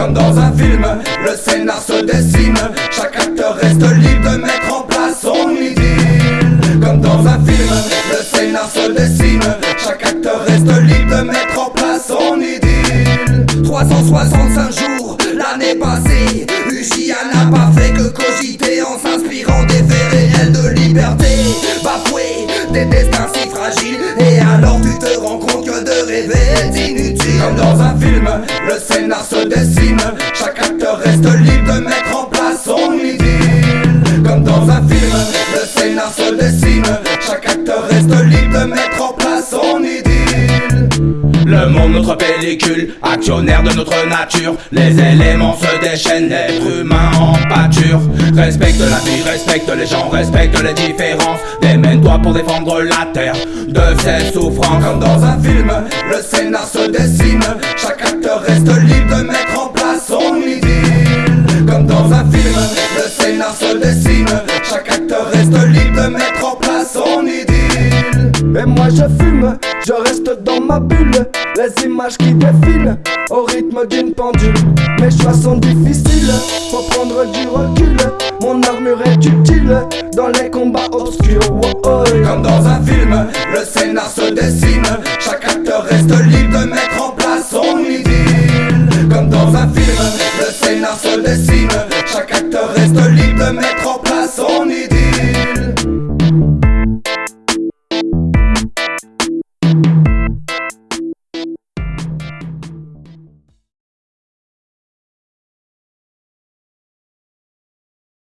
Comme dans un film, le scénar se dessine. Chaque acteur reste libre de mettre en place son idylle. Comme dans un film, le scénar se dessine. Chaque acteur reste libre de mettre en place son idylle. 365 jours, l'année passée. Ugia n'a pas fait que cogiter En s'inspirant des faits réels de liberté. Bafoué, des destins si fragiles. Et alors tu te rends compte que de rêver est inutile Comme dans un film, le scénar se dessine. Chaque acteur reste libre de mettre en place son idylle. Comme dans un film, le scénar se dessine. Chaque acteur reste libre de mettre en place son idylle le monde, notre pellicule, actionnaire de notre nature. Les éléments se déchaînent, l'être humain en pâture. Respecte la vie, respecte les gens, respecte les différences. Démène-toi pour défendre la terre de ses souffrances. Comme dans un film, le scénar se dessine Chaque acteur reste libre de mettre en place son idylle. Comme dans un film, le scénar se dessine Chaque acteur reste libre de mettre en place son idylle. Et moi je fume, je reste dans ma bulle Les images qui défilent au rythme d'une pendule. Mes choix sont difficiles, faut prendre du recul. Mon armure est utile dans les combats obscurs. Comme dans un film, le scénar se dessine. Chaque acteur reste libre de mettre en place son idylle. Comme dans un film, le scénar se dessine. Chaque acteur reste libre de mettre en place